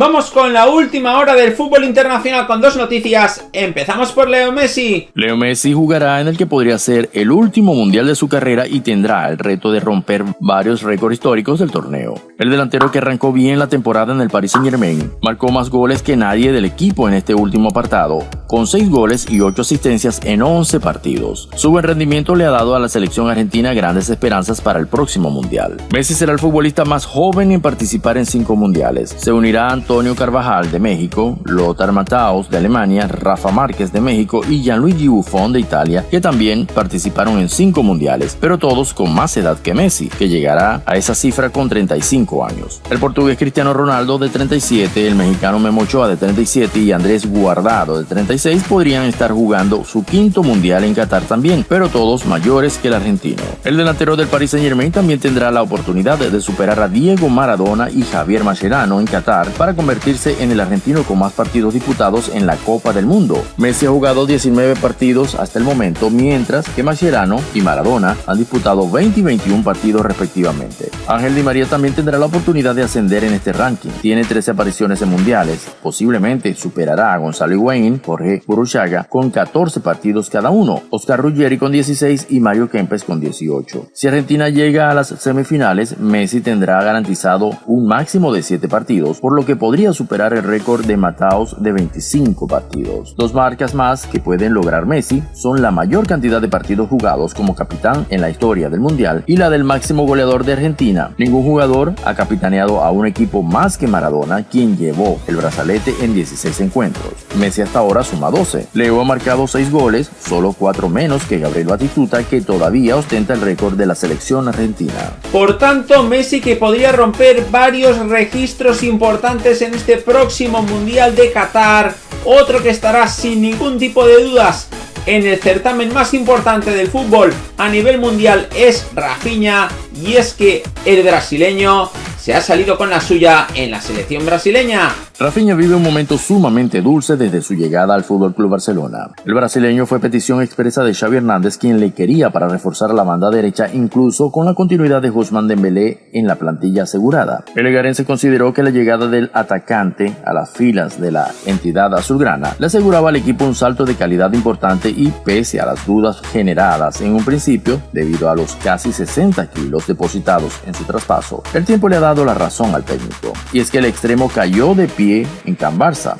Vamos con la última hora del fútbol internacional con dos noticias. Empezamos por Leo Messi. Leo Messi jugará en el que podría ser el último mundial de su carrera y tendrá el reto de romper varios récords históricos del torneo. El delantero que arrancó bien la temporada en el Paris Saint Germain marcó más goles que nadie del equipo en este último apartado, con 6 goles y 8 asistencias en 11 partidos. Su buen rendimiento le ha dado a la selección argentina grandes esperanzas para el próximo mundial. Messi será el futbolista más joven en participar en 5 mundiales. Se unirá a Antonio Carvajal de México, Lothar Matthaus de Alemania, Rafa Márquez de México y Gianluigi Buffon de Italia, que también participaron en cinco mundiales, pero todos con más edad que Messi, que llegará a esa cifra con 35 años. El portugués Cristiano Ronaldo de 37, el mexicano Memo Ochoa de 37 y Andrés Guardado de 36 podrían estar jugando su quinto mundial en Qatar también, pero todos mayores que el argentino. El delantero del Paris Saint Germain también tendrá la oportunidad de superar a Diego Maradona y Javier Mascherano en Qatar para convertirse en el argentino con más partidos disputados en la Copa del Mundo. Messi ha jugado 19 partidos hasta el momento, mientras que Mascherano y Maradona han disputado 20 y 21 partidos respectivamente. Ángel Di María también tendrá la oportunidad de ascender en este ranking. Tiene 13 apariciones en mundiales. Posiblemente superará a Gonzalo Higuaín, Jorge Burruchaga con 14 partidos cada uno, Oscar Ruggeri con 16 y Mario Kempes con 18. Si Argentina llega a las semifinales, Messi tendrá garantizado un máximo de 7 partidos, por lo que podría superar el récord de Mataos de 25 partidos. Dos marcas más que pueden lograr Messi son la mayor cantidad de partidos jugados como capitán en la historia del Mundial y la del máximo goleador de Argentina. Ningún jugador ha capitaneado a un equipo más que Maradona, quien llevó el brazalete en 16 encuentros. Messi hasta ahora suma 12. Leo ha marcado 6 goles, solo 4 menos que Gabriel Batistuta, que todavía ostenta el récord de la selección argentina. Por tanto, Messi que podría romper varios registros importantes en este próximo Mundial de Qatar, otro que estará sin ningún tipo de dudas en el certamen más importante del fútbol a nivel mundial es Rafinha y es que el brasileño se ha salido con la suya en la selección brasileña. Rafinha vive un momento sumamente dulce desde su llegada al FC Barcelona. El brasileño fue petición expresa de Xavi Hernández quien le quería para reforzar la banda derecha incluso con la continuidad de Guzmán Dembélé en la plantilla asegurada. El consideró que la llegada del atacante a las filas de la entidad azulgrana le aseguraba al equipo un salto de calidad importante y pese a las dudas generadas en un principio debido a los casi 60 kilos depositados en su traspaso, el tiempo le ha dado la razón al técnico. Y es que el extremo cayó de pie en Can.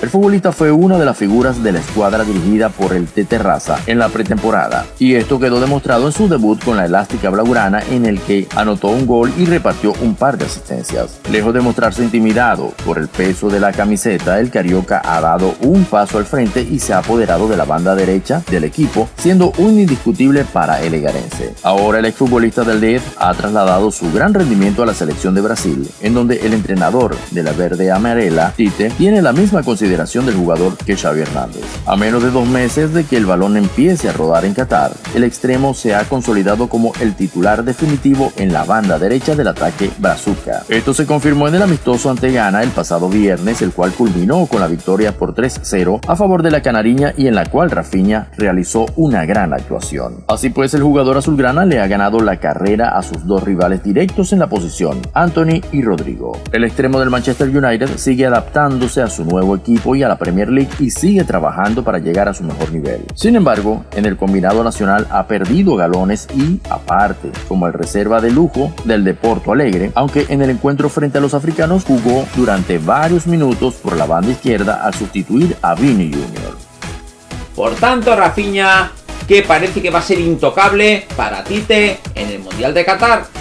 El futbolista fue una de las figuras de la escuadra dirigida por el Tete Raza en la pretemporada, y esto quedó demostrado en su debut con la elástica blaugrana en el que anotó un gol y repartió un par de asistencias. Lejos de mostrarse intimidado por el peso de la camiseta, el Carioca ha dado un paso al frente y se ha apoderado de la banda derecha del equipo, siendo un indiscutible para el egarense. Ahora el exfutbolista del DEF ha trasladado su gran rendimiento a la selección de Brasil, en donde el entrenador de la verde amarela, Tite, tiene la misma consideración del jugador que Xavi Hernández. A menos de dos meses de que el balón empiece a rodar en Qatar, el extremo se ha consolidado como el titular definitivo en la banda derecha del ataque Brazuca. Esto se confirmó en el amistoso ante Ghana el pasado viernes, el cual culminó con la victoria por 3-0 a favor de la Canariña y en la cual Rafinha realizó una gran actuación. Así pues, el jugador azulgrana le ha ganado la carrera a sus dos rivales directos en la posición, Anthony y Rodrigo. El extremo del Manchester United sigue adaptando a su nuevo equipo y a la Premier League y sigue trabajando para llegar a su mejor nivel. Sin embargo, en el combinado nacional ha perdido galones y, aparte, como el reserva de lujo del Deporto Alegre, aunque en el encuentro frente a los africanos jugó durante varios minutos por la banda izquierda al sustituir a Vini Jr. Por tanto, Rafinha, que parece que va a ser intocable para Tite en el Mundial de Qatar.